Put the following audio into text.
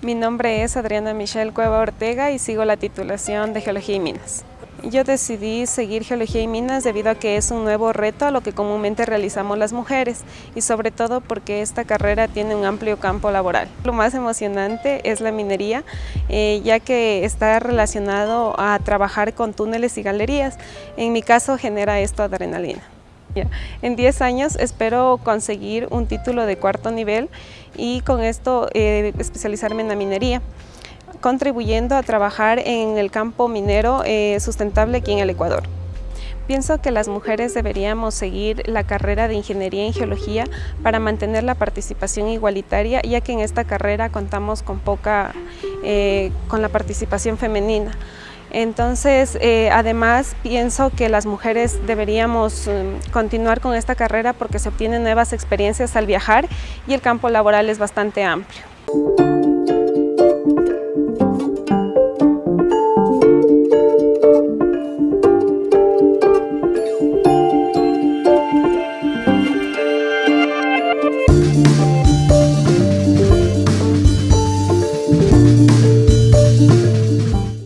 Mi nombre es Adriana Michelle Cueva Ortega y sigo la titulación de Geología y Minas. Yo decidí seguir Geología y Minas debido a que es un nuevo reto a lo que comúnmente realizamos las mujeres y sobre todo porque esta carrera tiene un amplio campo laboral. Lo más emocionante es la minería, eh, ya que está relacionado a trabajar con túneles y galerías. En mi caso genera esto adrenalina. En 10 años espero conseguir un título de cuarto nivel y con esto eh, especializarme en la minería contribuyendo a trabajar en el campo minero eh, sustentable aquí en el Ecuador. Pienso que las mujeres deberíamos seguir la carrera de Ingeniería en Geología para mantener la participación igualitaria, ya que en esta carrera contamos con poca, eh, con la participación femenina. Entonces, eh, además, pienso que las mujeres deberíamos mm, continuar con esta carrera porque se obtienen nuevas experiencias al viajar y el campo laboral es bastante amplio.